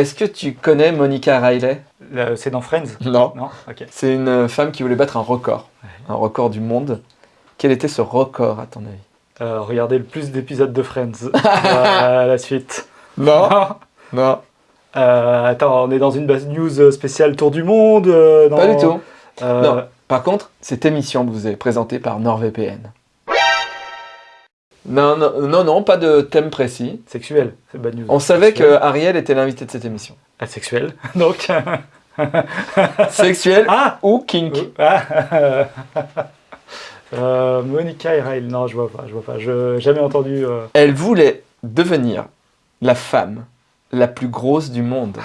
Est-ce que tu connais Monica Riley? Le- C'est dans Friends? Non. Non? C'est une femme qui voulait battre un record. Un record du monde. Quel était ce record à ton avis? Euh, regardez le plus d'épisodes de Friends. Voilà, la suite. Non. Non? Euh, attends, on est dans une base news spéciale Tour du Monde euh, dans- Pas du tout. Euh, Non. Par contre, cette émission vous est présentée par NordVPN. Non, non, non, non, pas de thème précis. Sexuel, c'est bad news. On savait que Sexuel. Ariel était l'invité de cette émission. Asexuel. Donc. Sexuel ah ou kink Ah, euh, Monica et Rail, non, je vois pas, je vois pas. Je jamais entendu. euh, Elle voulait devenir la femme la plus grosse du monde.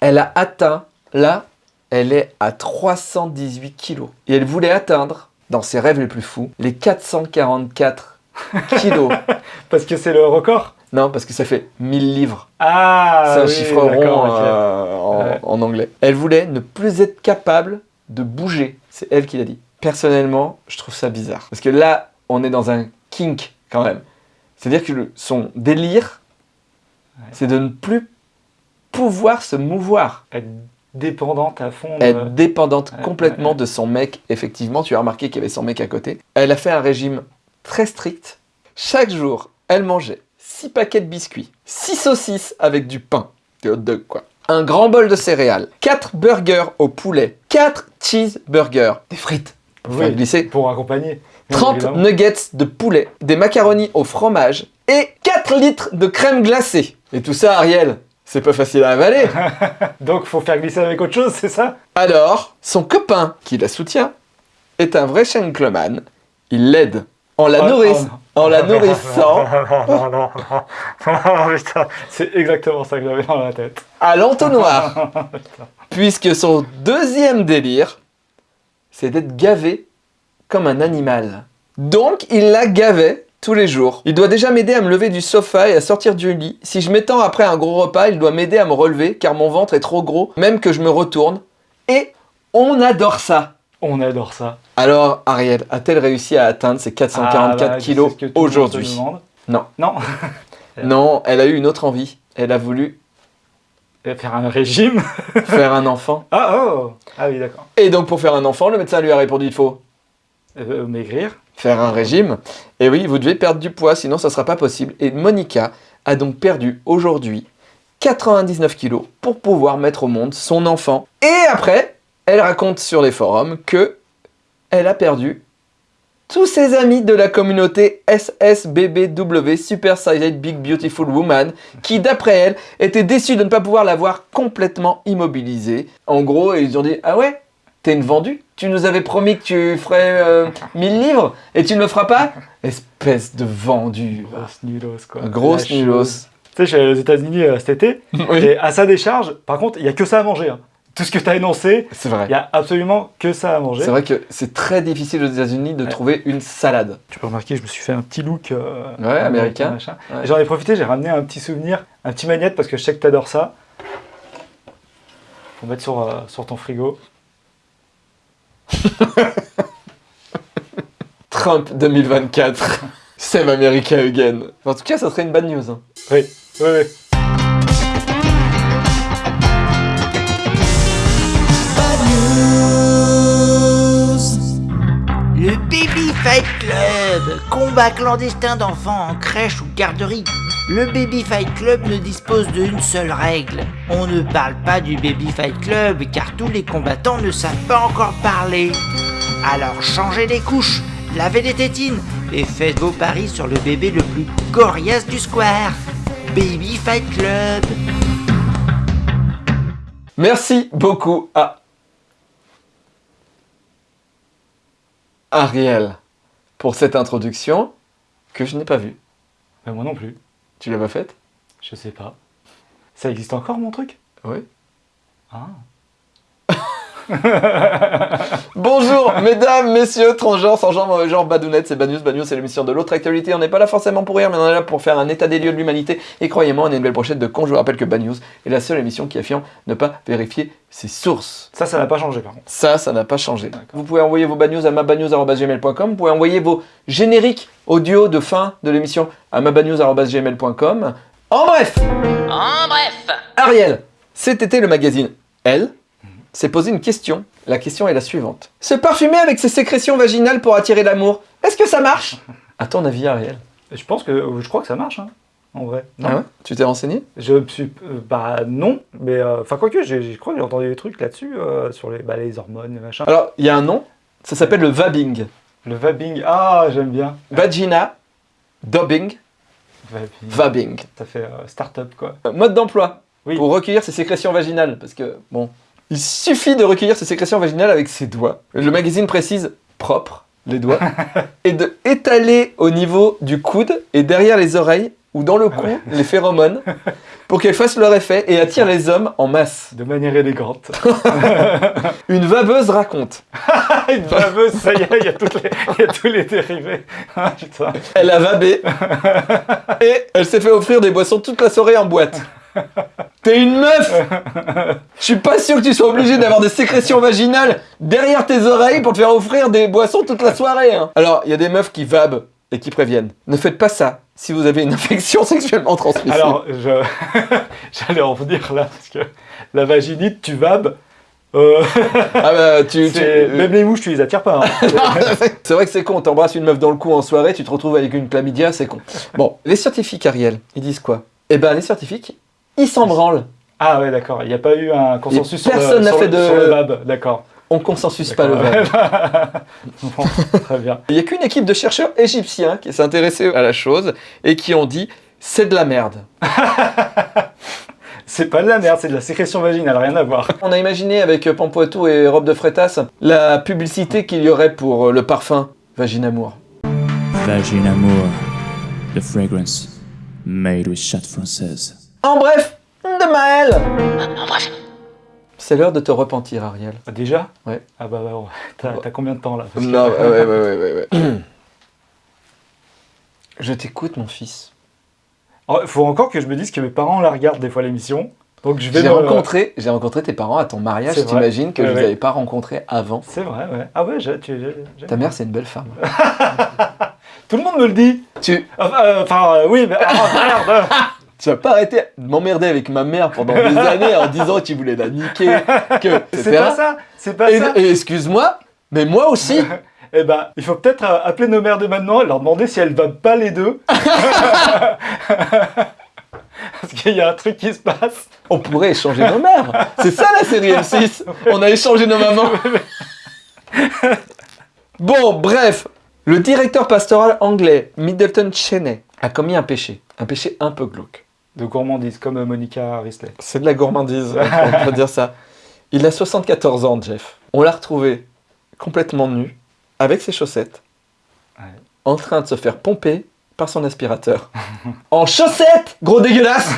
Elle a atteint, là, elle est à 318 kilos. Et elle voulait atteindre, dans ses rêves les plus fous, les 444 kilos. Parce que c'est le record. non, parce que ça fait 1000 livres. Ah. C'est un oui, chiffre rond euh, en, Ouais. en anglais. Elle voulait ne plus être capable de bouger. C'est elle qui l'a dit. Personnellement, je trouve ça bizarre. Parce que là, on est dans un kink quand même. C'est-à-dire que le- son délire, Ouais. c'est de ne plus pouvoir se mouvoir. Être dépendante à fond. de- Être dépendante Ouais, complètement ouais. de son mec. Effectivement, tu as remarqué qu'il y avait son mec à côté. Elle a fait un régime très strict. Chaque jour, elle mangeait 6 paquets de biscuits, 6 saucisses avec du pain, des hot dogs quoi. Un grand bol de céréales, 4 burgers au poulet, 4 cheeseburgers, des frites, pour faire Oui, glisser, pour accompagner. bien 30 évidemment. nuggets de poulet, des macaronis au fromage et 4 litres de crème glacée. Et tout ça, Ariel, c'est pas facile à avaler. Donc faut faire glisser avec autre chose, c'est ça? Alors, son copain, qui la soutient, est un vrai gentleman. Il l'aide en la, Oh, nourriss- en la nourrissant Non, non, non, non, c'est exactement ça que j'avais dans la tête. à l'entonnoir. Puisque son deuxième délire, c'est d'être gavé comme un animal. Donc, il la gavait tous les jours. Il doit déjà m'aider à me lever du sofa et à sortir du lit. Si je m'étends après un gros repas, il doit m'aider à me relever car mon ventre est trop gros, même que je me retourne. Et on adore ça. On adore ça. Alors, Ariel, a-t-elle réussi à atteindre ses 444 Ah, bah, kilos aujourd'hui. Non. Non. Non, elle a eu une autre envie. Elle a voulu Faire un régime. faire un enfant. Ah oh Ah oui, d'accord. Et donc, pour faire un enfant, le médecin lui a répondu il faut Euh, maigrir. faire un régime. Et oui, vous devez perdre du poids, sinon ça ne sera pas possible. Et Monica a donc perdu aujourd'hui 99 kilos pour pouvoir mettre au monde son enfant. Et après, elle raconte sur les forums que elle a perdu tous ses amis de la communauté SSBBW Super Silent Big Beautiful Woman qui, d'après elle, étaient déçus de ne pas pouvoir la voir complètement immobilisée. En gros, ils ont dit « Ah ouais T'es une vendue Tu nous avais promis que tu ferais euh, 1000 livres et tu ne le feras pas Espèce de vendu. Grosse nulos, quoi. Grosse nulos. Tu sais, je suis allé aux États-Unis euh, cet été. Oui, Et à sa décharge, par contre, il y a que ça à manger. hein. Tout ce que tu as énoncé, c'est vrai. il y a absolument que ça à manger. C'est vrai que c'est très difficile aux États-Unis de trouver une salade. Tu peux remarquer, je me suis fait un petit look euh, Ouais, américain. Ouais. J'en ai profité, j'ai ramené un petit souvenir, un petit magnète parce que je sais que tu adores ça. Faut mettre sur, euh, sur ton frigo. Trump 2024. Save America again. En tout cas, ça serait une bad news. hein. Oui, oui, oui. Fight Club, combat clandestin d'enfants en crèche ou garderie. Le Baby Fight Club ne dispose d'une seule règle. On ne parle pas du Baby Fight Club car tous les combattants ne savent pas encore parler. Alors changez les couches, lavez les tétines et faites vos paris sur le bébé le plus coriace du square. Baby Fight Club. Merci beaucoup à Ariel pour cette introduction que je n'ai pas vue. Mais moi non plus. Tu l'as pas faite? Je sais pas. Ça existe encore mon truc? Oui. Ah. Bonjour, mesdames, messieurs, transgenres, sans genre, mauvais genre, badounettes, c'est Bad News. Bad News, c'est l'émission de l'autre actualité. On n'est pas là forcément pour rire, mais on est là pour faire un état des lieux de l'humanité. Et croyez-moi, on a une belle brochette de con. Je vous rappelle que Bad News est la seule émission qui affirme ne pas vérifier ses sources. Ça, ça n'a pas changé par contre. Ça, ça n'a pas changé. Vous pouvez envoyer vos bad news à mabadnews.gmail.com. Vous pouvez envoyer vos génériques audio de fin de l'émission à mabadnews.gmail.com. En bref, En bref. Ariel, Cet été, le magazine Elle s'est posé une question. La question est la suivante. Se parfumer avec ses sécrétions vaginales pour attirer l'amour, est-ce que ça marche? À ton avis, Ariel? Je pense que, je crois que ça marche, hein, en vrai. Non. Ah ouais? Tu t'es renseigné? Je me suis, euh, bah non, mais euh, enfin quoique, j'ai- je crois que j'ai entendu des trucs là-dessus euh, sur les, bah, les hormones, les machins. Alors, il y a un nom, ça s'appelle le vabbing. Le vabbing, ah j'aime bien. Vagina, dobbing, Vabbing. vabbing. Ça fait euh, start-up quoi. Euh, Mode d'emploi Oui. pour recueillir ses sécrétions vaginales. Parce que, bon, il suffit de recueillir ses sécrétions vaginales avec ses doigts. Le magazine précise propre, les doigts, et de étaler au niveau du coude et derrière les oreilles ou dans le cou les phéromones pour qu'elles fassent leur effet et attirent les hommes en masse. De manière élégante. Une vabeuse raconte. Une baveuse, ça y est, il y, a toutes les- il y a tous les dérivés. Ah, putain. Elle a vabé et elle s'est fait offrir des boissons toute la soirée en boîte. T'es une meuf Je suis pas sûr que tu sois obligé d'avoir des sécrétions vaginales derrière tes oreilles pour te faire offrir des boissons toute la soirée. hein. Alors, il y a des meufs qui vabent et qui préviennent. Ne faites pas ça si vous avez une infection sexuellement transmissible. Alors, je... j'allais en venir là, parce que la vaginite, tu vabes. euh, ah bah, tu, tu- c'est- Même les mouches, tu les attires pas. hein. C'est vrai que c'est con, t'embrasses une meuf dans le cou en soirée, tu te retrouves avec une chlamydia, c'est con. Bon, les scientifiques, Ariel, ils disent quoi? Eh ben, les scientifiques, ils s'en branlent. Ah ouais, d'accord. Il n'y a pas eu un consensus sur, personne le, n'a sur, fait le- de- sur le vab. D'accord. On consensus pas le. Bon, très bien. Il n'y a qu'une équipe de chercheurs égyptiens qui s'est intéressée à la chose et qui ont dit c'est de la merde. C'est pas de la merde, c'est de la sécrétion vaginale, rien à voir. On a imaginé avec Pampoitou et Robe de Frétas la publicité qu'il y aurait pour le parfum Vaginamour. Vagin Amour, the fragrance made with chatte française. En bref, de Maël C'est l'heure de te repentir, Ariel. Ah, Déjà? Ouais. Ah bah, bah ouais. T'as combien de temps là? Parce que- Non, ouais, ouais, ouais, ouais, ouais. Je t'écoute, mon fils. Oh, faut encore que je me dise que mes parents la regardent des fois l'émission. Donc je vais J'ai me- rencontré, j'ai rencontré tes parents à ton mariage, t'imagines que Ouais, je les ouais. avais pas rencontrés avant. C'est vrai, ouais. Ah ouais, j'ai- Ta mère, c'est une belle femme. Tout le monde me le dit. Tu, Enfin, euh, enfin, euh, oui, mais ah, merde. tu vas pas arrêter de m'emmerder avec ma mère pendant des années en disant que tu voulais la niquer, que c'est pas ça. C'est pas Et, ça. et excuse-moi, mais moi aussi. Eh ben, il faut peut-être euh, appeler nos mères de maintenant et leur demander si elles vont pas les deux. Parce qu'il y a un truc qui se passe. On pourrait échanger nos mères. C'est ça la série M6. On a échangé nos mamans. Bon, bref. Le directeur pastoral anglais Middleton Cheney a commis un péché. Un péché un peu glauque. De gourmandise, comme Monica Risley. C'est de la gourmandise, on peut dire ça. Il a 74 ans, Jeff. On l'a retrouvé complètement nu, avec ses chaussettes, Ouais. en train de se faire pomper par son aspirateur. en chaussettes Gros dégueulasse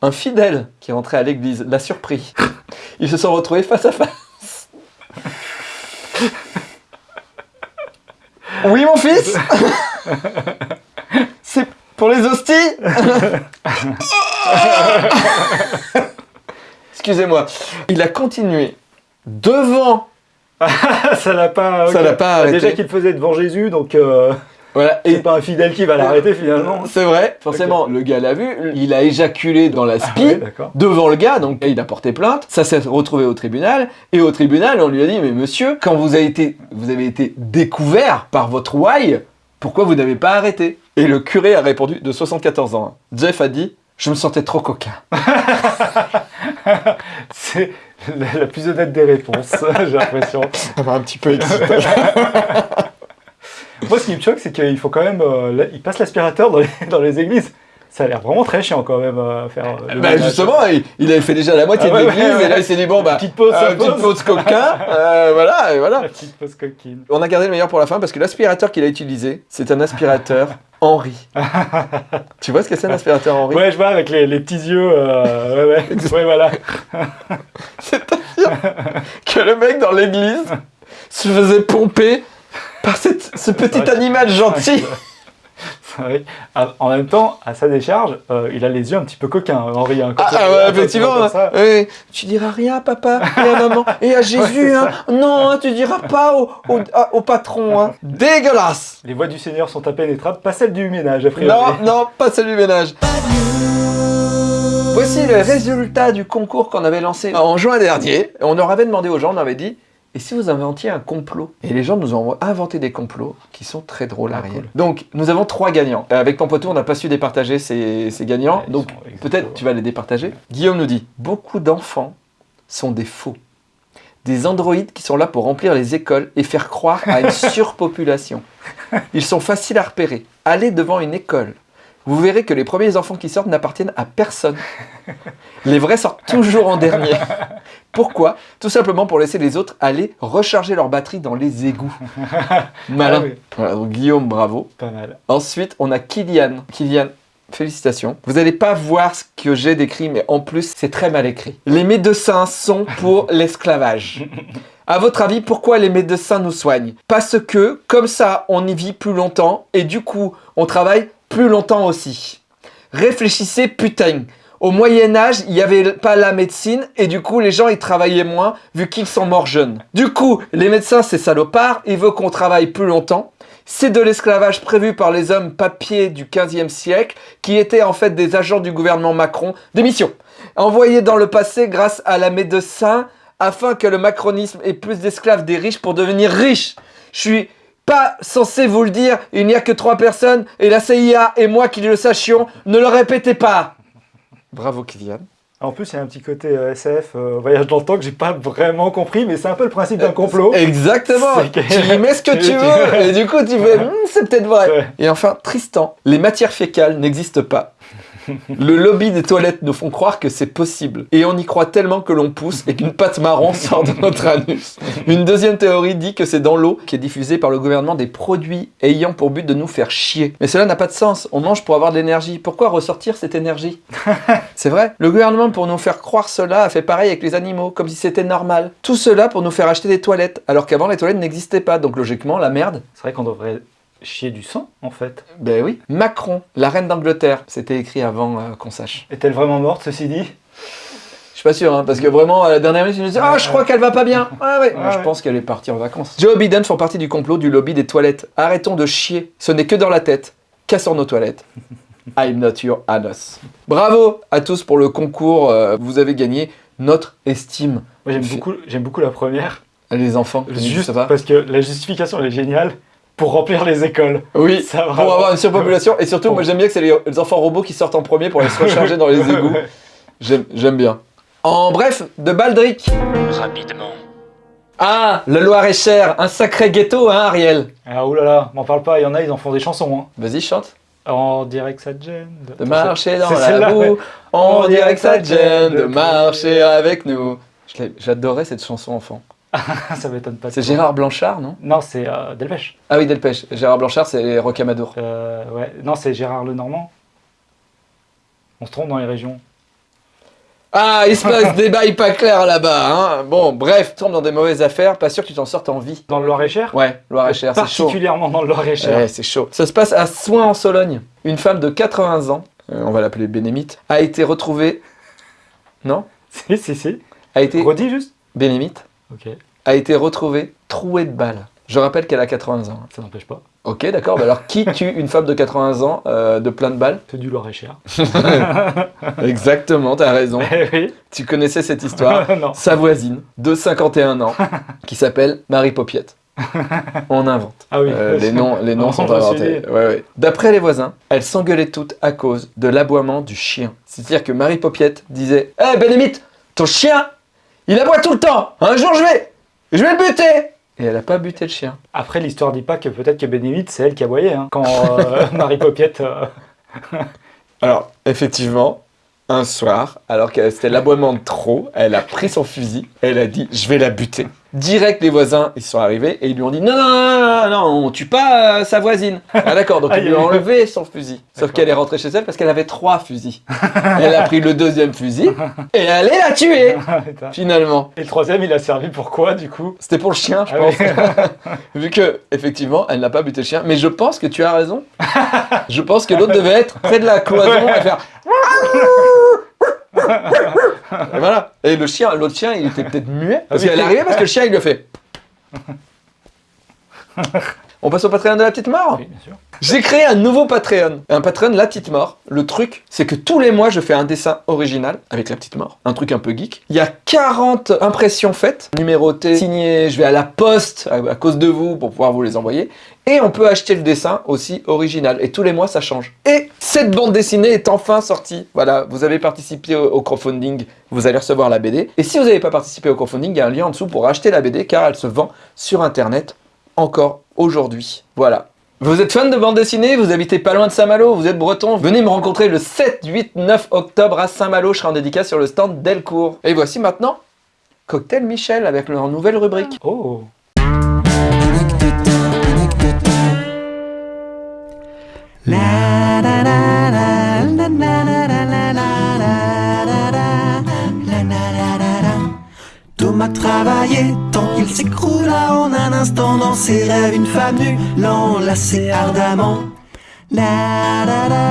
Un fidèle qui est rentré à l'église l'a surpris. Ils se sont retrouvés face à face. Oui, mon fils pour les hosties Excusez-moi. Il a continué devant. ça l'a pas. Ça l'a pas Bah, arrêté. Déjà qu'il le faisait devant Jésus, donc euh, Voilà. c'est Et pas un fidèle qui va l'arrêter finalement. c'est vrai, forcément, le gars l'a vu. Il a éjaculé dans la Ah spi. ouais, d'accord. devant le gars, donc il a porté plainte, ça s'est retrouvé au tribunal, et au tribunal on lui a dit mais monsieur, quand vous avez été, vous avez été découvert par votre why, pourquoi vous n'avez pas arrêté? Et le curé a répondu de 74 ans. hein. Jeff a dit je me sentais trop coquin. C'est la, la plus honnête des réponses, j'ai l'impression. Un petit peu excité. Moi, ce qui me choque, c'est qu'il faut quand même. euh, là, il passe l'aspirateur dans les, dans les églises. Ça a l'air vraiment très chiant quand même à faire. euh, bah justement, il, il avait fait déjà la moitié Ah ouais, de l'église, ouais, ouais. et là il s'est dit bon bah, Petite pause, euh, petite pause. pause coquin, euh, voilà, et voilà. La petite pause coquine. On a gardé le meilleur pour la fin parce que l'aspirateur qu'il a utilisé, c'est un aspirateur Henri. tu vois ce que c'est un aspirateur Henri? Ouais, je vois avec les, les petits yeux. euh, ouais, ouais. ouais, voilà. que le mec dans l'église se faisait pomper par cette- ce petit animal gentil. Vrai. Ah, En même temps, à sa décharge, euh, il a les yeux un petit peu coquins, Henri. hein, Ah, ah ouais, effectivement. ça. oui. Tu diras rien à papa et à maman et à Jésus. hein. Non, hein, tu diras pas au, au- patron. hein. Dégueulasse. Les voies du Seigneur sont impénétrables, pas celles du ménage, a priori. Non, non, pas celui du ménage. Voici le résultat du concours qu'on avait lancé en juin dernier. On leur avait demandé aux gens, on avait dit, et si vous inventiez un complot Et les gens nous ont inventé des complots qui sont très drôles à Ah, cool. Donc, nous avons trois gagnants. Euh, Avec Pampoitou, on n'a pas su départager ces, ces gagnants. Ouais, donc, peut-être tu vas les départager. Guillaume nous dit, beaucoup d'enfants sont des faux. Des androïdes qui sont là pour remplir les écoles et faire croire à une surpopulation. Ils sont faciles à repérer. Allez devant une école. Vous verrez que les premiers enfants qui sortent n'appartiennent à personne. Les vrais sortent toujours en dernier. Pourquoi Tout simplement pour laisser les autres aller recharger leur batterie dans les égouts. Malin. Ah oui. Voilà, donc Guillaume, bravo. Pas mal. Ensuite, on a Kylian. Kylian, félicitations. Vous n'allez pas voir ce que j'ai décrit, mais en plus, c'est très mal écrit. Les médecins sont pour l'esclavage. À votre avis, pourquoi les médecins nous soignent? Parce que, comme ça, on y vit plus longtemps et du coup, on travaille plus longtemps aussi. Réfléchissez, putain. Au Moyen-Âge, il n'y avait pas la médecine et du coup, les gens, ils travaillaient moins vu qu'ils sont morts jeunes. Du coup, les médecins, c'est salopard, ils veulent qu'on travaille plus longtemps. C'est de l'esclavage prévu par les hommes papiers du 15e siècle qui étaient en fait des agents du gouvernement Macron d'émission, envoyés dans le passé grâce à la médecin afin que le macronisme ait plus d'esclaves des riches pour devenir riche. Je suis pas censé vous le dire, il n'y a que trois personnes et la CIA et moi qui le sachions, ne le répétez pas. Bravo Kylian. En plus, il y a un petit côté euh, SF, euh, voyage dans le temps, que j'ai pas vraiment compris, mais c'est un peu le principe d'un complot. Exactement. Tu y mets ce que tu veux et du coup tu fais Hmm, c'est peut-être vrai. Et enfin Tristan, les matières fécales n'existent pas. Le lobby des toilettes nous font croire que c'est possible. Et on y croit tellement que l'on pousse et qu'une pâte marron sort de notre anus. Une deuxième théorie dit que c'est dans l'eau qui est diffusée par le gouvernement des produits ayant pour but de nous faire chier. Mais cela n'a pas de sens. On mange pour avoir de l'énergie. Pourquoi ressortir cette énergie? C'est vrai. Le gouvernement, pour nous faire croire cela, a fait pareil avec les animaux, comme si c'était normal. Tout cela pour nous faire acheter des toilettes, alors qu'avant les toilettes n'existaient pas. Donc logiquement, la merde, C'est vrai qu'on devrait chier du sang, en fait. ben oui. Macron, la reine d'Angleterre, c'était écrit avant euh, qu'on sache. Est-elle vraiment morte, ceci dit? Je suis pas sûr, hein, parce que vraiment, à la dernière minute, je me disais, ah, je crois qu'elle va pas bien. Ah ouais, je ouais. pense qu'elle est partie en vacances. Joe Biden font partie du complot du lobby des toilettes. Arrêtons de chier. Ce n'est que dans la tête. Cassons nos toilettes. I'm not your anus. Bravo à tous pour le concours. euh, vous avez gagné notre estime. Moi, j'aime beaucoup, beaucoup la première, Les enfants, juste ça va? parce que la justification, elle est géniale, pour remplir les écoles. Oui, Ça va. pour avoir une surpopulation. Et surtout, Bon. moi j'aime bien que c'est les, les enfants robots qui sortent en premier pour aller se recharger dans les égouts. J'aime j'aime bien. En bref, de Baldric. Rapidement. Ah, le Loir-et-Cher, un sacré ghetto, hein, Ariel Ah oulala, m'en parle pas, il y en a, ils en font des chansons. Hein. Vas-y, chante. On dirait que ça te gêne. De marcher dans c'est la boue, ouais. on dirait que ça te gêne de marcher avec nous. J'adorais cette chanson enfant. ça m'étonne pas. C'est. Gérard Blanchard, non? Non, c'est euh, Delpech. Ah oui, Delpech. Gérard Blanchard, c'est Rocamadour. Euh, ouais. Non, c'est Gérard Lenormand. On se trompe dans les régions. Ah, il se passe des bails pas clairs là-bas. Hein. Bon, bref, tu tombes dans des mauvaises affaires, pas sûr que tu t'en sortes en vie. Dans le Loir-et-Cher? Ouais, Loir-et-Cher, c'est chaud. Particulièrement dans le Loir-et-Cher. Ouais, c'est chaud. Ça se passe à Soins en Sologne. Une femme de 80 ans, euh, on va l'appeler Bénémite, a été retrouvée. Non? Si, si, si. A été. Redis juste. Bénémite Ok, a été retrouvée trouée de balles. Je rappelle qu'elle a 80 ans. ça n'empêche pas. Ok, d'accord. bah alors, qui tue une femme de 80 ans euh, de plein de balles? C'est du Loir-et-Cher. Exactement, t'as raison. Eh oui. Tu connaissais cette histoire. non. Sa voisine, de 51 ans, qui s'appelle Marie Popiette. On invente. Ah oui. Euh, les noms, les noms On sont inventés. suivre. Ouais, ouais. D'après les voisins, elles s'engueulaient toutes à cause de l'aboiement du chien. C'est-à-dire que Marie Popiette disait Hé Bénémite, ton chien, il aboie tout le temps. Un jour je vais, je vais le buter. Et elle a pas buté le chien. Après, l'histoire dit pas que peut-être que Bénévite, c'est elle qui aboyait. Hein, quand euh, Marie Popiette. euh, Alors, effectivement, un soir, alors que c'était l'aboiement de trop, elle a pris son fusil, elle a dit Je vais la buter. Direct, les voisins, ils sont arrivés et ils lui ont dit Non, non, non, non, non, on tue pas euh, sa voisine. Ah, d'accord, donc ils lui ont enlevé son fusil. Sauf qu'elle est rentrée chez elle parce qu'elle avait trois fusils. Elle a pris le deuxième fusil et elle allait la tuer, finalement. Et le troisième, il a servi pour quoi, du coup? C'était pour le chien, je Ah pense. Vu que, effectivement, elle n'a pas buté le chien. Mais je pense que tu as raison. Je pense que l'autre devait être près de la cloison et faire. Et voilà. Et le chien, l'autre chien, il était peut-être muet. Parce Ah oui. qu'elle est arrivée parce que le chien, il lui a fait. On passe au Patreon de la petite mort Oui, bien sûr. J'ai créé un nouveau Patreon. Un Patreon La Petite Mort. Le truc, c'est que tous les mois, je fais un dessin original avec La Petite Mort. Un truc un peu geek. Il y a 40 impressions faites, numérotées, signées. Je vais à la poste à, cause de vous pour pouvoir vous les envoyer. Et on peut acheter le dessin aussi original. Et tous les mois, ça change. Et cette bande dessinée est enfin sortie. Voilà, vous avez participé au, au crowdfunding, vous allez recevoir la BD. Et si vous n'avez pas participé au crowdfunding, il y a un lien en dessous pour acheter la BD car elle se vend sur Internet encore aujourd'hui. Voilà. Vous êtes fan de bande dessinée, vous habitez pas loin de Saint-Malo, vous êtes breton, venez me rencontrer le 7, 8, 9 octobre à Saint-Malo, je serai en dédicace sur le stand Delcourt. Et voici maintenant Cocktail Michel avec leur nouvelle rubrique. Oh Travaillait tant qu'il s'écroula en un instant dans ses rêves. Une femme nue l'enlaçait ardemment. La la.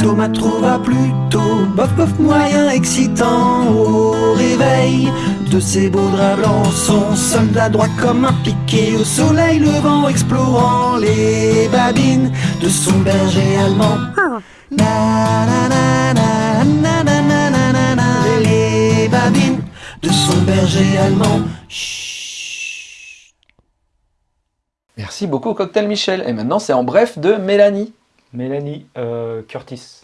Thomas trouva plutôt bof bof moyen excitant au réveil de ses beaux draps blancs. Son soldat droit comme un piqué au soleil levant, explorant les babines de son berger allemand. les babines de son berger allemand. Merci beaucoup Cocktail Michel. Et maintenant c'est en bref de Mélanie. Mélanie euh, Curtis.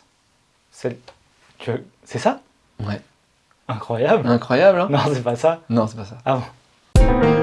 C'est ça? Ouais. Incroyable. Incroyable, hein Non, c'est pas ça. Non, c'est pas ça. Ah bon.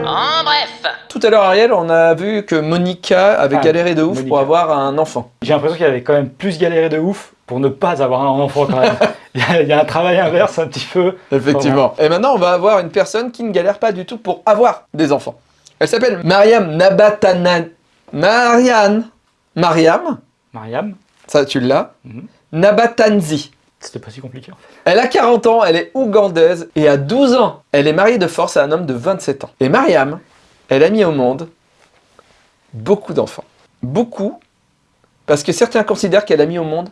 En bref, Tout à l'heure, Ariel, on a vu que Monica avait Ah, galéré de ouf Monica. pour avoir un enfant. J'ai l'impression qu'il avait quand même plus galéré de ouf pour ne pas avoir un enfant quand même. il, y a, il y a un travail inverse un petit peu. Effectivement. Et maintenant, on va avoir une personne qui ne galère pas du tout pour avoir des enfants. Elle s'appelle Mariam Nabatanan... Marianne. Mariam, Mariam, ça tu l'as. Mhm. Nabatanzi. C'était pas si compliqué en fait. Elle a 40 ans, elle est ougandaise et à 12 ans, elle est mariée de force à un homme de 27 ans. Et Mariam, elle a mis au monde beaucoup d'enfants. Beaucoup, parce que certains considèrent qu'elle a mis au monde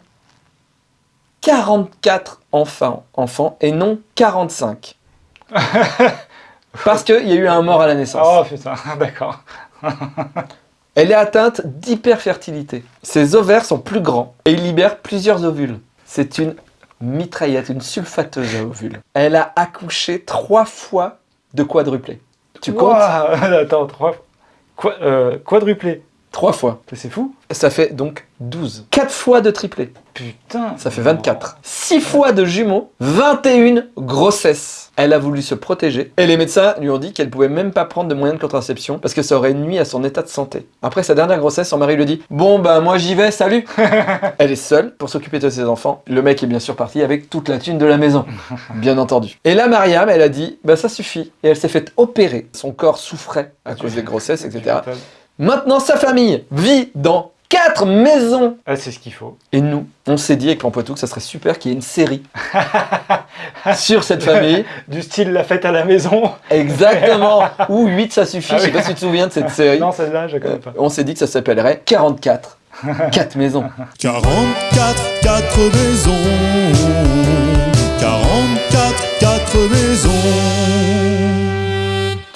44 enfants, enfants et non 45. parce qu'il y a eu un mort à la naissance. Oh putain, d'accord. Elle est atteinte d'hyperfertilité. Ses ovaires sont plus grands et ils libèrent plusieurs ovules. C'est une mitraillette, une sulfateuse à ovules. Elle a accouché trois fois de quadruplé. Tu comptes? Ouah, Attends, trois. Quoi, euh, quadruplé. Trois fois. C'est fou. Ça fait donc 12. Quatre fois de triplé. Putain. Ça fait 24. Six fois de jumeaux. 21 grossesses. Elle a voulu se protéger. Et les médecins lui ont dit qu'elle pouvait même pas prendre de moyens de contraception parce que ça aurait nuit à son état de santé. Après sa dernière grossesse, son mari lui dit « Bon bah moi j'y vais, salut !» Elle est seule pour s'occuper de ses enfants. Le mec est bien sûr parti avec toute la thune de la maison, bien entendu. Et là, Mariam, elle a dit « Bah ça suffit !» Et elle s'est fait opérer. Son corps souffrait à cause des grossesses, etc. Maintenant, sa famille vit dans quatre maisons Ah, c'est ce qu'il faut. et nous, on s'est dit avec l'Empoitou que ça serait super qu'il y ait une série sur cette famille. Du style la fête à la maison. Exactement. Ou 8, ça suffit. Ah Je sais oui. pas si tu te souviens de cette série. Non, celle-là, je la Euh, connais pas. on s'est dit que ça s'appellerait 44. 4 maisons. 44, 4 maisons. 44,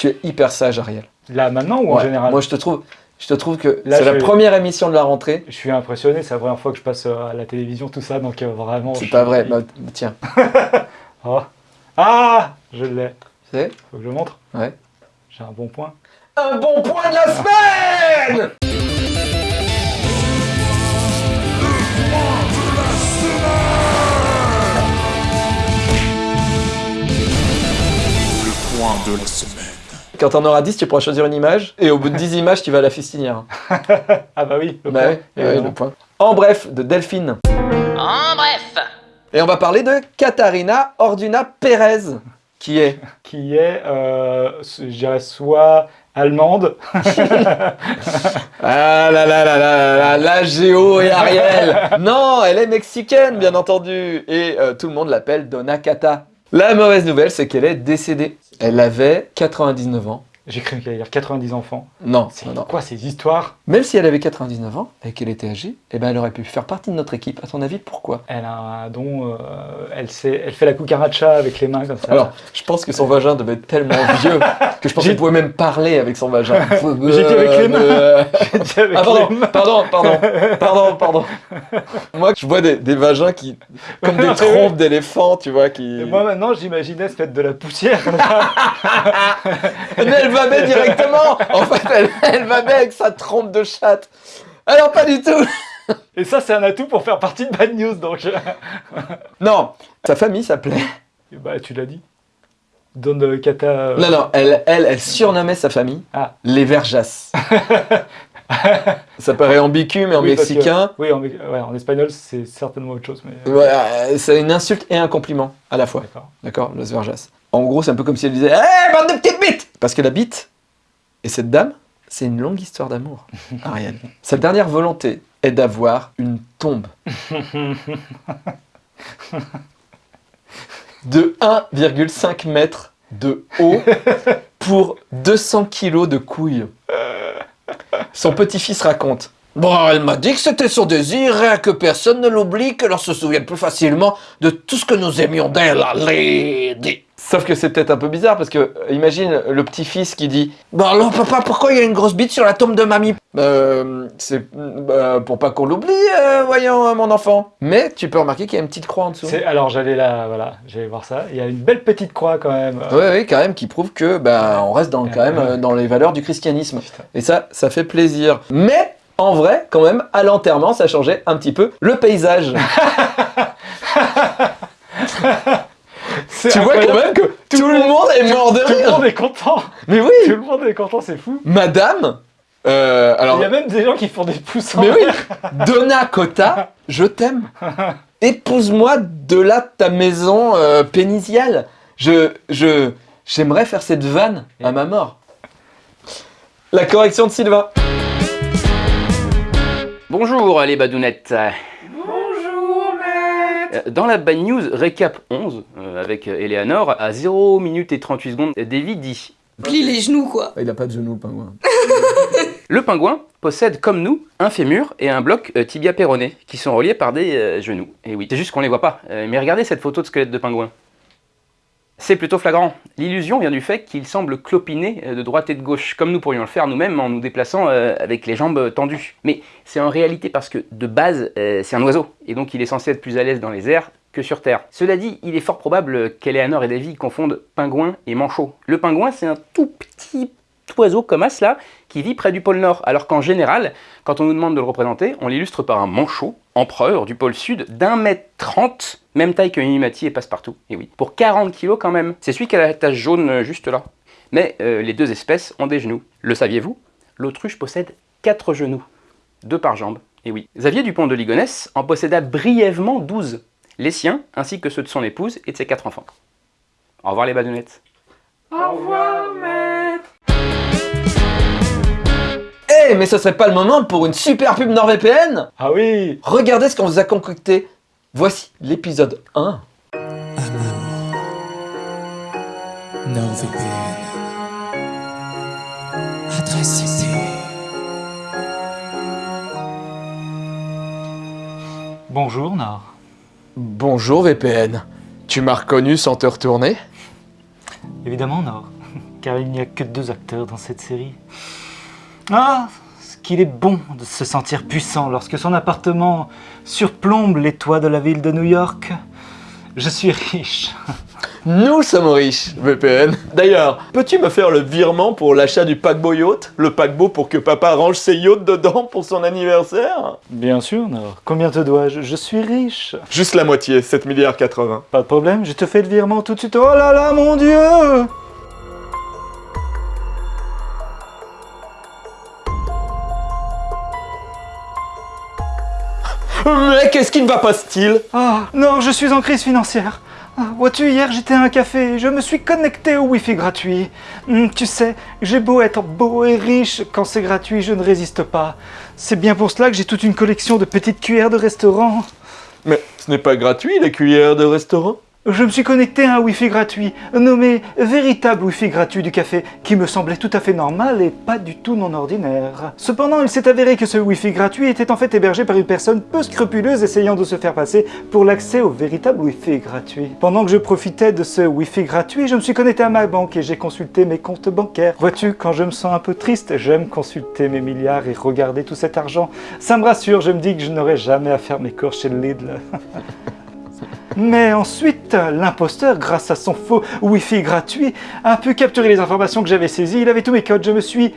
Tu es hyper sage, Ariel. Là, maintenant ou en Ouais. général Moi, je te trouve, je te trouve que c'est la je- première émission de la rentrée. Je suis impressionné, c'est la première fois que je passe euh, à la télévision, tout ça, donc euh, vraiment. C'est pas suis- vrai. Bah, tiens, Oh. Ah Je l'ai. c'est Faut que je montre Ouais. J'ai un bon point. un bon point de la semaine. Point de la semaine. Quand t'en auras 10, tu pourras choisir une image. Et au bout de 10 images, tu vas à la fistinière. Ah bah oui, le Bah point. ouais, ouais, évidemment. le point. En bref, de Delphine. en bref, Et on va parler de Katharina Orduna Pérez, qui est Qui est, euh, je dirais, soit allemande, Ah là là là là là là, la Géo et Ariel Non, elle est mexicaine, bien entendu Et euh, tout le monde l'appelle Donna Cata. La mauvaise nouvelle, c'est qu'elle est décédée. Elle avait 99 ans J'ai cru qu'il allait dire 90 enfants. Non, C'est quoi ces histoires? Même si elle avait 99 ans et qu'elle était âgée, eh ben elle aurait pu faire partie de notre équipe. À ton avis, pourquoi? Elle a un don, euh, elle, sait, elle fait la cucaracha avec les mains comme ça. Alors, je pense que son vagin devait être tellement vieux que je pense qu'elle pouvait même parler avec son vagin. J'ai dit avec les mains. Euh, J'ai dit avec Ah les pardon, mains. pardon, pardon, pardon, pardon. Moi, je vois des, des vagins qui, comme des trompes d'éléphants, tu vois, qui. Et moi maintenant, j'imaginais se mettre de la poussière va bien directement. En fait, elle, elle va bien avec sa trompe de chatte. Alors pas du tout. Et ça, c'est un atout pour faire partie de Bad News. Donc, Non, sa famille s'appelait. bah, tu l'as dit. Don euh, Kata. euh, Non, non, elle, elle, elle surnommait sa famille Ah. les Verjas. Ça paraît ambigu, mais en oui, parce que- mexicain, Oui, en, mé- ouais, en espagnol, c'est certainement autre chose. Mais... ouais, euh, c'est une insulte et un compliment à la fois. D'accord. D'accord Los Verjas. En gros, c'est un peu comme si elle disait Hé, bande de petites bites Parce que la bite et cette dame, c'est une longue histoire d'amour, Ariel. Sa dernière volonté est d'avoir une tombe de 1,5 mètres de haut pour 200 kilos de couilles. Son petit-fils raconte Bon, elle m'a dit que c'était son désir et que personne ne l'oublie, que l'on se souvienne plus facilement de tout ce que nous aimions d'elle, la lady. Sauf que c'est peut-être un peu bizarre parce que, euh, imagine le petit-fils qui dit Bon alors papa, pourquoi il y a une grosse bite sur la tombe de mamie? Euh, c'est bah, pour pas qu'on l'oublie, euh, voyons, euh, mon enfant. Mais tu peux remarquer qu'il y a une petite croix en dessous. Alors, j'allais là, voilà, j'allais voir ça. Il y a une belle petite croix quand même. Oui, oui, quand même, qui prouve que bah, on reste dans, quand même euh, dans les valeurs du christianisme. Putain. Et ça, ça fait plaisir. Mais en vrai, quand même, à l'enterrement, ça changeait un petit peu le paysage. Tu vois quand même que tout, le monde est mort de Tout le rire. monde est content. Mais Tout oui, le monde est content, c'est fou. madame. euh, alors, Il y a même des gens qui font des pouces en mais oui. Donna Cotta, je t'aime. Épouse-moi de là ta maison euh, pénisiale. Je, je, j'aimerais faire cette vanne à ma mort. La correction de Sylvain. Bonjour les badounettes. Bonjour maître. Dans la Bad News Récap 11, euh, avec Eleanor, à 0 minutes et 38 secondes, Davy dit Plie les genoux, quoi. Il a pas de genoux, le pingouin. Le pingouin possède, comme nous, un fémur et un bloc euh, tibia péroné, qui sont reliés par des euh, genoux. Et oui, c'est juste qu'on les voit pas. Euh, mais regardez cette photo de squelette de pingouin. C'est plutôt flagrant. L'illusion vient du fait qu'il semble clopiner euh, de droite et de gauche, comme nous pourrions le faire nous-mêmes en nous déplaçant euh, avec les jambes euh, tendues. Mais c'est en réalité parce que, de base, c'est un oiseau, et donc il est censé être plus à l'aise dans les airs que sur Terre. Cela dit, il est fort probable qu'Eleanor et Davy confondent pingouin et manchot. Le pingouin, c'est un tout petit oiseau comme as là, qui vit près du pôle Nord, alors qu'en général, quand on nous demande de le représenter, on l'illustre par un manchot, empereur du pôle Sud, d'un mètre trente, même taille que Mimimati et Passepartout, et oui, pour 40 kilos quand même. C'est celui qui a la tache jaune euh, juste là. Mais euh, les deux espèces ont des genoux. Le saviez-vous? L'autruche possède quatre genoux, deux par jambe, et oui. Xavier Dupont de Ligonnès en posséda brièvement 12, les siens, ainsi que ceux de son épouse et de ses quatre enfants. Au revoir les badounettes. Eh, mais ce serait pas le moment pour une super pub NordVPN Ah oui Regardez ce qu'on vous a concocté. Voici l'épisode 1. NordVPN. Adresse IP. Bonjour Nord. Bonjour VPN. Tu m'as reconnu sans te retourner? Évidemment Nord, car il n'y a que deux acteurs dans cette série. Ah, ce qu'il est bon de se sentir puissant lorsque son appartement surplombe les toits de la ville de New York. Je suis riche. Nous sommes riches, VPN. D'ailleurs, peux-tu me faire le virement pour l'achat du paquebot yacht? Le paquebot pour que papa range ses yachts dedans pour son anniversaire? Bien sûr Nord. Combien te dois-je? Je suis riche. Juste la moitié, 7 milliards 80. Pas de problème, je te fais le virement tout de suite. Oh là là, mon Dieu Mais qu'est-ce qui ne va pas style Ah, non, je suis en crise financière. Ah, Vois-tu, hier j'étais à un café et je me suis connecté au Wi-Fi gratuit. Hum, tu sais, j'ai beau être beau et riche, quand c'est gratuit, je ne résiste pas. C'est bien pour cela que j'ai toute une collection de petites cuillères de restaurant. Mais ce n'est pas gratuit les cuillères de restaurant? Je me suis connecté à un Wi-Fi gratuit, nommé Véritable Wi-Fi gratuit du café, qui me semblait tout à fait normal et pas du tout non ordinaire. Cependant, il s'est avéré que ce Wi-Fi gratuit était en fait hébergé par une personne peu scrupuleuse essayant de se faire passer pour l'accès au véritable Wi-Fi gratuit. Pendant que je profitais de ce Wi-Fi gratuit, je me suis connecté à ma banque et j'ai consulté mes comptes bancaires. Vois-tu, quand je me sens un peu triste, j'aime consulter mes milliards et regarder tout cet argent. Ça me rassure, je me dis que je n'aurai jamais à faire mes courses chez Lidl. Mais ensuite, l'imposteur, grâce à son faux Wi-Fi gratuit, a pu capturer les informations que j'avais saisies. Il avait tous mes codes. Je me suis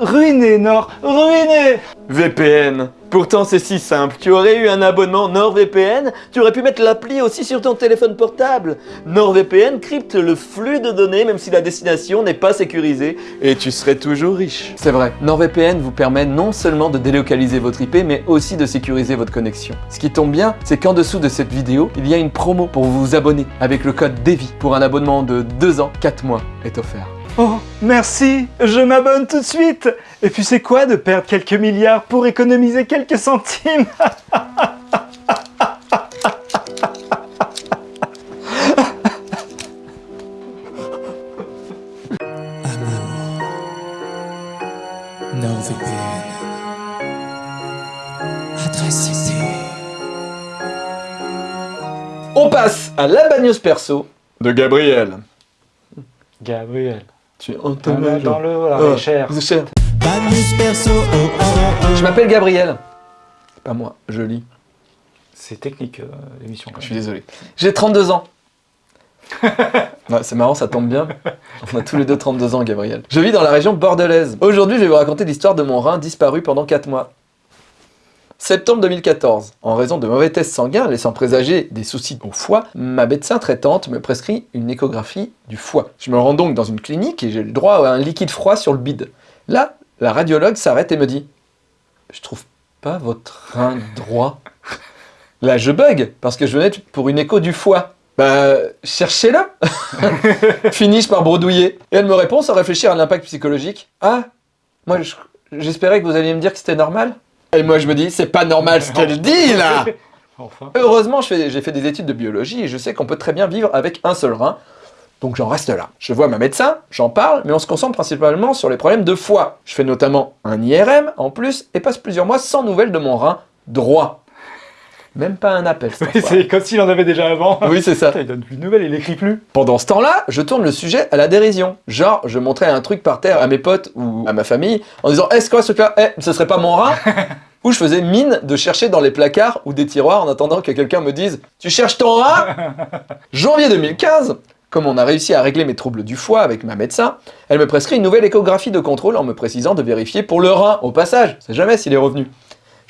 ruiné, Nord, ruiné VPN. Pourtant c'est si simple, tu aurais eu un abonnement NordVPN, tu aurais pu mettre l'appli aussi sur ton téléphone portable. NordVPN crypte le flux de données même si la destination n'est pas sécurisée et tu serais toujours riche. C'est vrai, NordVPN vous permet non seulement de délocaliser votre IP mais aussi de sécuriser votre connexion. Ce qui tombe bien, c'est qu'en dessous de cette vidéo, il y a une promo pour vous abonner avec le code DEVI pour un abonnement de 2 ans, 4 mois est offert. Oh, merci, je m'abonne tout de suite Et puis c'est quoi de perdre quelques milliards pour économiser quelques centimes. On passe à la bagneuse perso de Gabriel. Gabriel, Tu dans le, dans le voilà, Oh, cher. c'est cher. Bad news perso, oh oh oh Je m'appelle Gabriel. C'est pas moi, je lis. C'est technique euh, l'émission. Je suis désolé. J'ai 32 ans. Ouais, c'est marrant, ça tombe bien. On a tous les deux 32 ans, Gabriel. Je vis dans la région bordelaise. Aujourd'hui, je vais vous raconter l'histoire de mon rein disparu pendant 4 mois. Septembre 2014. En raison de mauvais tests sanguins laissant présager des soucis au foie, ma médecin traitante me prescrit une échographie du foie. Je me rends donc dans une clinique et j'ai le droit à un liquide froid sur le bide. Là, la radiologue s'arrête et me dit « Je trouve pas votre rein droit. » Là, je bug, parce que je venais pour une écho du foie. Bah, cherchez-le Finis-je par bredouiller. Et elle me répond sans réfléchir à l'impact psychologique. Ah, moi, je- j'espérais que vous alliez me dire que c'était normal. Et moi, je me dis, c'est pas normal ce qu'elle dit, là Enfin. Heureusement, j'ai fait des études de biologie et je sais qu'on peut très bien vivre avec un seul rein. Donc j'en reste là. Je vois ma médecin, j'en parle, mais on se concentre principalement sur les problèmes de foie. Je fais notamment un IRM en plus et passe plusieurs mois sans nouvelles de mon rein droit. Même pas un appel. Oui, c'est comme s'il en avait déjà avant. Oui, c'est ça. Il donne plus de nouvelles, il écrit plus. Pendant ce temps-là, je tourne le sujet à la dérision. Genre, je montrais un truc par terre à mes potes ou à ma famille en disant Est-ce quoi ce truc-là Eh, ce serait pas mon rein? Ou je faisais mine de chercher dans les placards ou des tiroirs en attendant que quelqu'un me dise Tu cherches ton rein? Janvier 2015, comme on a réussi à régler mes troubles du foie avec ma médecin, elle me prescrit une nouvelle échographie de contrôle en me précisant de vérifier pour le rein au passage. C'est jamais s'il est revenu.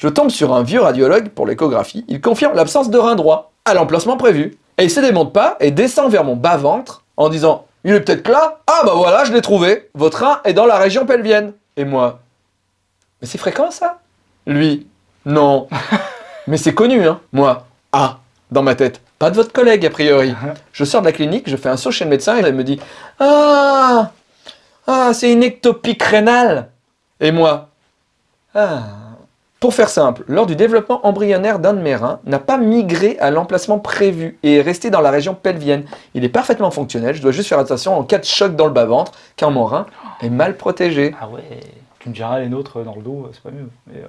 Je tombe sur un vieux radiologue pour l'échographie. Il confirme l'absence de rein droit à l'emplacement prévu. Et il se démonte pas et descend vers mon bas-ventre en disant Il est peut-être là Ah bah voilà, je l'ai trouvé. Votre rein est dans la région pelvienne. Et moi Mais c'est fréquent ça? Lui Non. Mais c'est connu, hein Moi Ah Dans ma tête. Pas de votre collègue, a priori. Je sors de la clinique, je fais un saut chez le médecin et elle me dit Ah Ah, c'est une ectopique rénale. Et moi Ah pour faire simple, lors du développement embryonnaire d'un de mes reins, n'a pas migré à l'emplacement prévu et est resté dans la région pelvienne. Il est parfaitement fonctionnel, je dois juste faire attention en cas de choc dans le bas-ventre, car mon rein est mal protégé. Ah ouais. Tu me diras les nôtres dans le dos, c'est pas mieux. Mais, euh...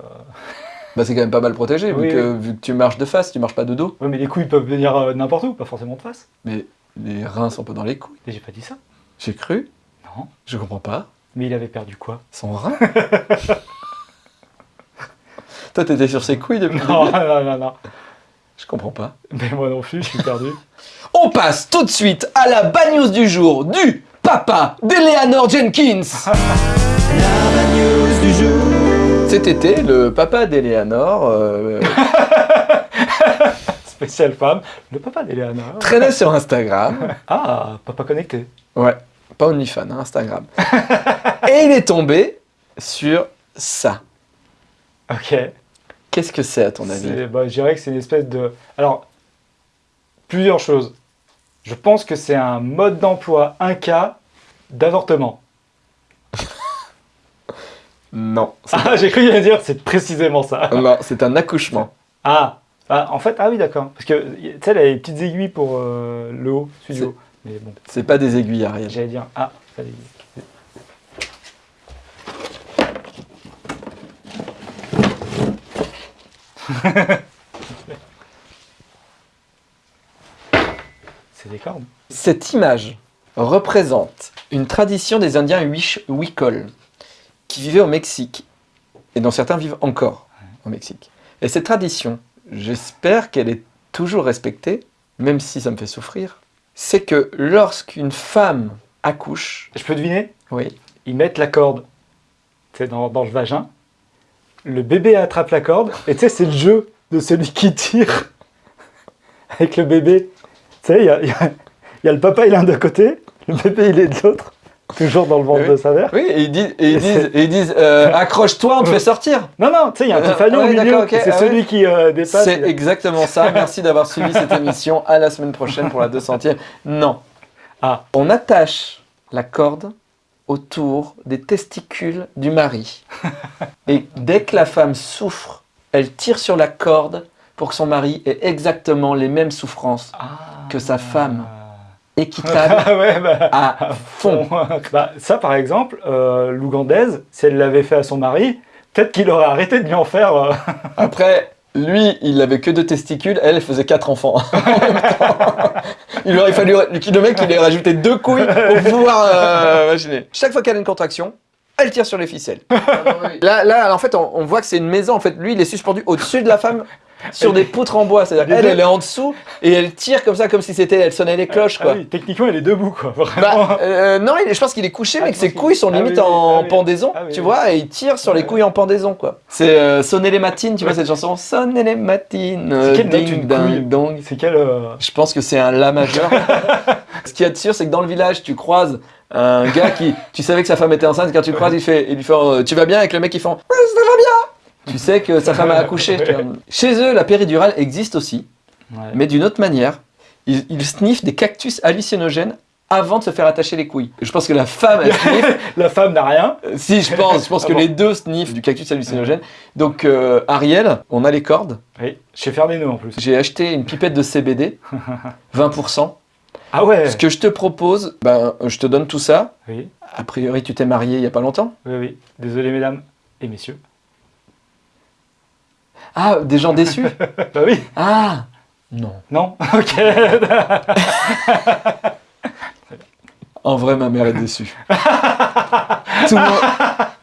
Bah c'est quand même pas mal protégé, vu, Oui, que, vu que tu marches de face, tu marches pas de dos. Ouais, mais les couilles peuvent venir euh, n'importe où, pas forcément de face. Mais les reins sont pas dans les couilles. Et j'ai pas dit ça. J'ai cru, Non. je comprends pas. Mais il avait perdu quoi? Son rein? Toi t'étais sur ses couilles depuis le Non, début non, non, non. Je comprends pas. Mais moi non plus, je suis perdu. On passe tout de suite à la bad news du jour du papa d'Eleanor Jenkins. La bad news du jour. Cet été, le papa d'Eleanor euh, Spécial femme, le papa d'Eleanor. traînait sur Instagram. Ah, papa connecté. Ouais, pas OnlyFans, hein, Instagram. Et il est tombé sur ça. Ok. Qu'est-ce que c'est à ton avis bah, je dirais que c'est une espèce de. Alors, plusieurs choses. Je pense que c'est un mode d'emploi, un cas d'avortement. Non, Ah, j'ai cru dire, c'est précisément ça. non, c'est un accouchement. Ah, Ah, en fait, ah oui, d'accord. Parce que, tu sais, elle a les petites aiguilles pour euh, le haut, celui du C'est- haut. Mais bon, C'est pas des aiguilles, Ariel. j'allais dire, ah, pas d'aiguilles. C'est des cordes. Cette image représente une tradition des Indiens Wicol qui vivaient au Mexique et dont certains vivent encore au Mexique. Et cette tradition, j'espère qu'elle est toujours respectée, même si ça me fait souffrir, c'est que lorsqu'une femme accouche, Je peux deviner? Oui, Ils mettent la corde dans le vagin. Le bébé attrape la corde. Et tu sais, c'est le jeu de celui qui tire avec le bébé. Tu sais, il y a, il y a- il y a le papa, il est d'un côté. Le bébé, il est de l'autre. Toujours dans le ventre Oui. de sa mère. oui, et ils disent, et ils disent, et ils disent, euh, accroche-toi, on te fait sortir. Non, non, tu sais, il y a un petit Euh, ouais, au milieu. et c'est ah celui ouais. qui euh, dépasse. C'est a- exactement ça. Merci d'avoir suivi cette émission. À la semaine prochaine pour la 200e. Non. Ah. On attache la corde autour des testicules du mari. Et dès que la femme souffre, elle tire sur la corde pour que son mari ait exactement les mêmes souffrances Ah. que sa femme. équitable Ah ouais, bah. à fond. Bah, ça, par exemple, euh, l'Ougandaise, si elle l'avait fait à son mari, peut-être qu'il aurait arrêté de lui en faire. euh, Après, lui, il avait que deux testicules, elle, elle faisait quatre enfants. en même temps. il aurait fallu le mec, il ait rajouté deux couilles pour pouvoir euh, imaginer. Chaque fois qu'elle a une contraction, elle tire sur les ficelles. Là, là, en fait, on, on voit que c'est une maison. En fait, lui, il est suspendu au-dessus de la femme sur des poutres en bois. C'est-à-dire elle, elle est en dessous et elle tire comme ça, comme si c'était, elle sonnait les cloches, ah quoi. oui, techniquement, il est debout, quoi. Vraiment. Bah, euh, non, il est- je pense qu'il est couché, Ah, mais que ses couilles sont ah limite oui, oui, en ah pendaison, Ah tu vois, et il tire sur les couilles en pendaison, quoi. C'est euh, Sonner les matines, tu vois cette chanson Sonner les matines, quelle ding ding dong. C'est quel. euh, Je pense que c'est un La majeur. Ce qu'il y a de sûr, c'est que dans le village, tu croises un gars qui, tu savais que sa femme était enceinte, quand tu le croises, il fait, il lui fait, euh, tu vas bien avec le mec qui fait, ça va bien. Tu sais que sa femme a accouché. Chez eux, la péridurale existe aussi, ouais. mais d'une autre manière. Ils, ils sniffent des cactus hallucinogènes avant de se faire attacher les couilles. Je pense que la femme, elle sniffe. La femme n'a rien. Si, je pense. Je pense Ah que bon. les deux sniffent du cactus hallucinogène. Donc, euh, Ariel, on a les cordes. Oui, chez Ferdinand en plus. J'ai acheté une pipette de CBD, 20%. Ah ouais Ce que je te propose, ben, je te donne tout ça. Oui, A priori, tu t'es marié il y a pas longtemps. oui, oui. Désolé, mesdames et messieurs. Ah, des gens déçus? Bah oui, Ah Non. non? Ok. En vrai, ma mère est déçue. tout, le long,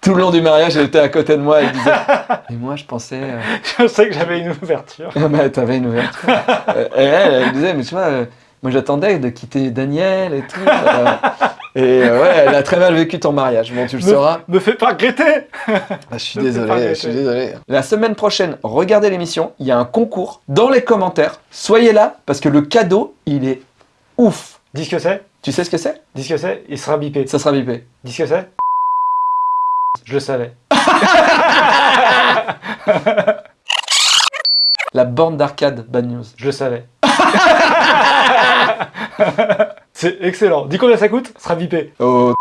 tout le long du mariage, elle était à côté de moi, elle disait « Mais moi, je pensais... euh, Je sais que j'avais une ouverture. Ah bah, t'avais une ouverture. Euh, et elle, elle disait, mais tu vois, euh, moi j'attendais de quitter Daniel et tout. euh, et euh, ouais, elle a très mal vécu ton mariage. Bon, tu le Me- sauras. Me fais pas regretter Ah, je suis désolé, je suis désolé. La semaine prochaine, regardez l'émission. Il y a un concours dans les commentaires. Soyez là parce que le cadeau, il est ouf. Dis ce que c'est Tu sais ce que c'est? Dis ce que c'est Il sera bipé. Ça sera bipé. Dis ce que c'est Je le savais. La borne d'arcade Bad News. Je le savais. c'est excellent. Dis combien ça coûte Sera bipé. Oh,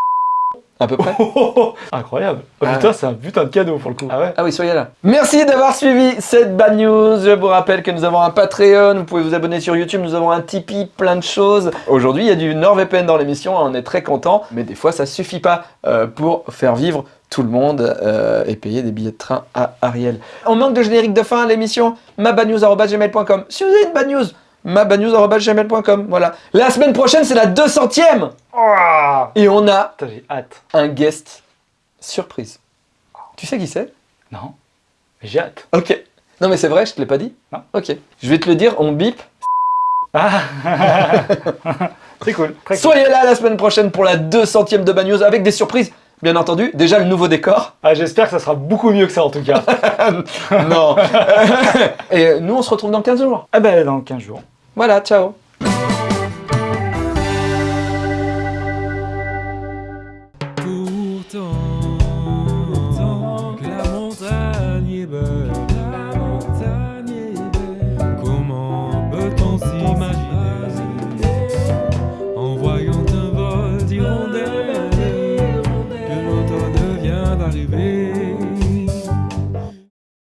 à peu près. Oh, oh, oh. Incroyable. Oh, Ah. putain, c'est un putain de cadeau pour le coup. Ah ouais Ah oui, soyez là. Merci d'avoir suivi cette Bad News. Je vous rappelle que nous avons un Patreon, vous pouvez vous abonner sur YouTube, nous avons un Tipeee, plein de choses. Aujourd'hui, il y a du NordVPN dans l'émission, on est très content, mais des fois, ça suffit pas euh, pour faire vivre tout le monde euh, et payer des billets de train à Ariel. On manque de générique de fin à l'émission, mabadnews.gmail.com. Si vous avez une bad news, mabadnews.gmail.com. Voilà. La semaine prochaine, c'est la 200ème Oh et on a Putain, j'ai hâte. un guest surprise. Tu sais qui c'est? Non Mais j'ai hâte. Ok. Non mais c'est vrai, je te l'ai pas dit Non. Ok. Je vais te le dire, on bip. Ah C'est cool. Très cool. Soyez là la semaine prochaine pour la 200ème de Bad News avec des surprises. Bien entendu, déjà le nouveau décor. Ah, J'espère que ça sera beaucoup mieux que ça en tout cas. non. Et nous on se retrouve dans 15 jours. ah ben dans 15 jours. Voilà, ciao.